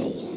Will.